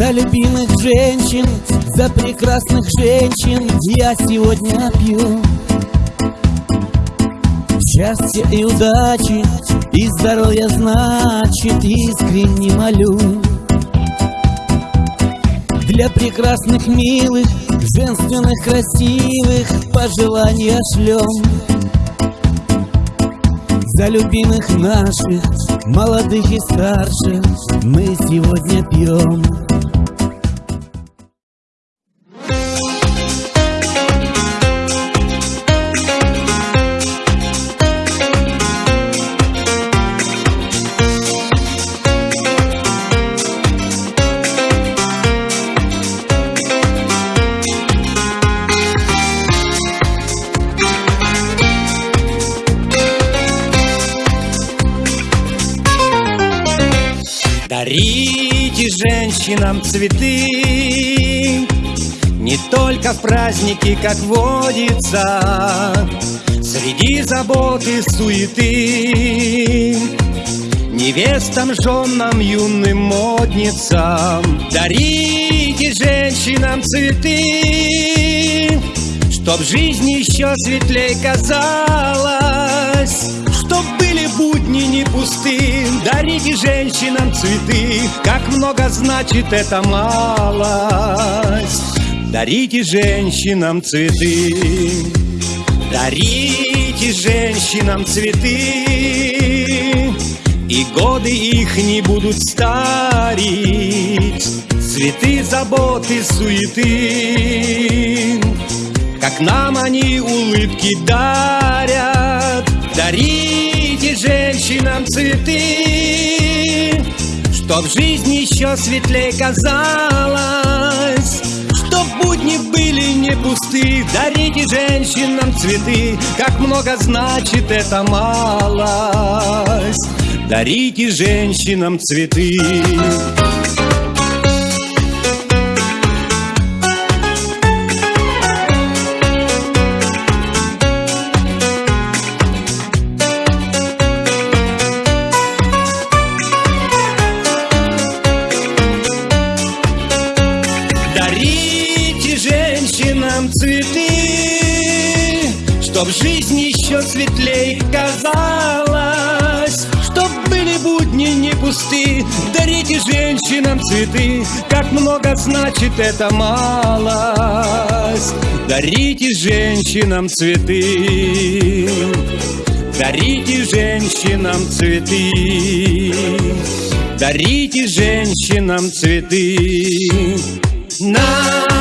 За любимых женщин, за прекрасных женщин Я сегодня пью. Счастья и удачи, и здоровья значит Искренне молю. Для прекрасных, милых, женственных, красивых Пожелания шлем За любимых наших, молодых и старших Мы сегодня пьем Дарите женщинам цветы. Не только в праздники, как водится Среди заботы суеты. Невестам, женам, юным модницам Дарите женщинам цветы Чтоб жизнь еще светлей казалась будни не пусты Дарите женщинам цветы. Как много значит эта малость. Дарите женщинам цветы. Дарите женщинам цветы. И годы их не будут старить. Цветы, заботы, суеты. Как нам они улыбки дарят женщинам цветы Чтоб жизнь еще светлей казалась Чтоб будни были не пусты. Дарите женщинам цветы Как много значит эта малость. Дарите женщинам цветы Дарите женщинам цветы, Чтоб жизнь еще светлей казалась, Чтоб были будни не пусты. Дарите женщинам цветы, Как много значит эта малость. Дарите женщинам цветы, Дарите женщинам цветы, Дарите женщинам цветы. Now.